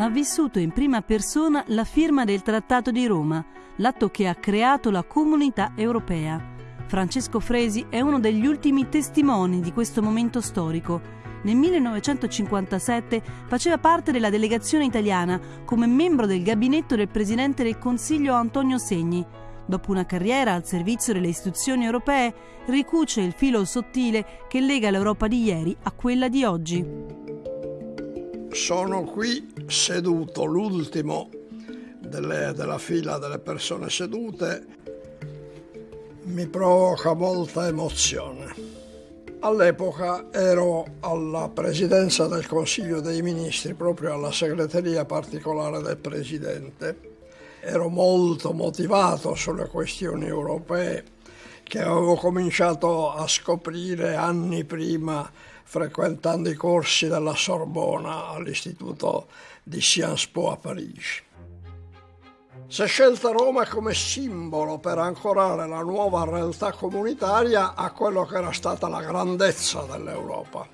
ha vissuto in prima persona la firma del Trattato di Roma, l'atto che ha creato la comunità europea. Francesco Fresi è uno degli ultimi testimoni di questo momento storico. Nel 1957 faceva parte della delegazione italiana come membro del gabinetto del presidente del Consiglio Antonio Segni. Dopo una carriera al servizio delle istituzioni europee, ricuce il filo sottile che lega l'Europa di ieri a quella di oggi sono qui seduto, l'ultimo delle, della fila delle persone sedute, mi provoca molta emozione. All'epoca ero alla presidenza del Consiglio dei Ministri, proprio alla segreteria particolare del Presidente. Ero molto motivato sulle questioni europee che avevo cominciato a scoprire anni prima frequentando i corsi della Sorbona all'Istituto di Sciences Po a Parigi. Si è scelta Roma come simbolo per ancorare la nuova realtà comunitaria a quello che era stata la grandezza dell'Europa.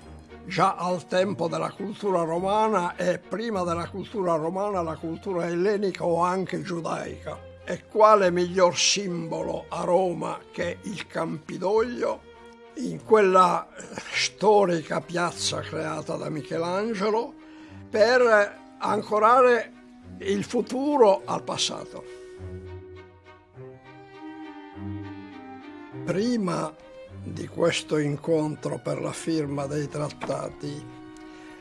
Già al tempo della cultura romana e prima della cultura romana la cultura ellenica o anche giudaica. E quale miglior simbolo a Roma che il Campidoglio in quella storica piazza creata da Michelangelo per ancorare il futuro al passato. Prima di questo incontro per la firma dei trattati,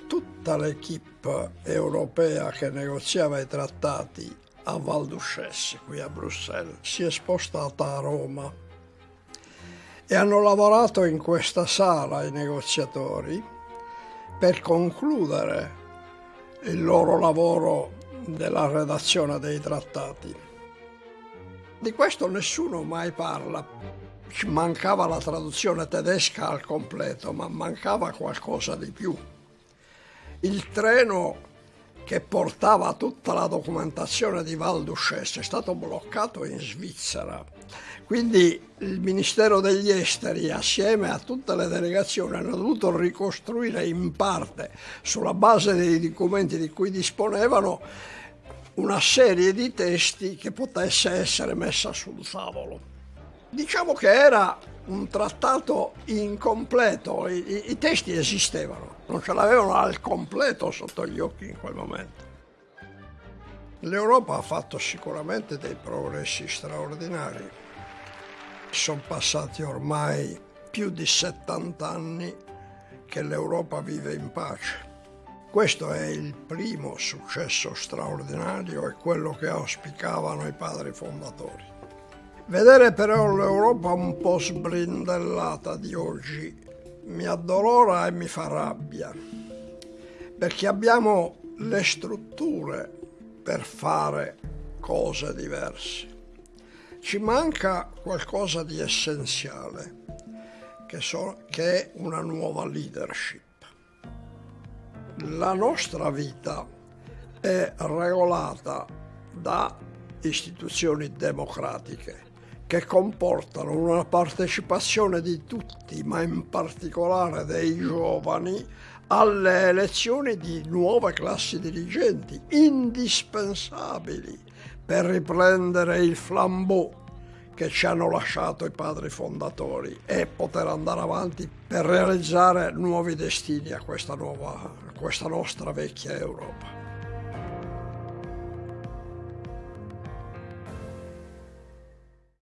tutta l'equipe europea che negoziava i trattati a Val d'Ussès, qui a Bruxelles, si è spostata a Roma e hanno lavorato in questa sala i negoziatori per concludere il loro lavoro della redazione dei trattati. Di questo nessuno mai parla. Mancava la traduzione tedesca al completo, ma mancava qualcosa di più. Il treno che portava tutta la documentazione di Val d'Ussès è stato bloccato in Svizzera quindi il Ministero degli Esteri assieme a tutte le delegazioni hanno dovuto ricostruire in parte sulla base dei documenti di cui disponevano una serie di testi che potesse essere messa sul tavolo. Diciamo che era un trattato incompleto, I, i, i testi esistevano, non ce l'avevano al completo sotto gli occhi in quel momento. L'Europa ha fatto sicuramente dei progressi straordinari sono passati ormai più di 70 anni che l'Europa vive in pace. Questo è il primo successo straordinario e quello che auspicavano i padri fondatori. Vedere però l'Europa un po' sbrindellata di oggi mi addolora e mi fa rabbia, perché abbiamo le strutture per fare cose diverse ci manca qualcosa di essenziale, che, so, che è una nuova leadership. La nostra vita è regolata da istituzioni democratiche che comportano una partecipazione di tutti, ma in particolare dei giovani, alle elezioni di nuove classi dirigenti, indispensabili per riprendere il flambeau che ci hanno lasciato i padri fondatori e poter andare avanti per realizzare nuovi destini a questa, nuova, a questa nostra vecchia Europa.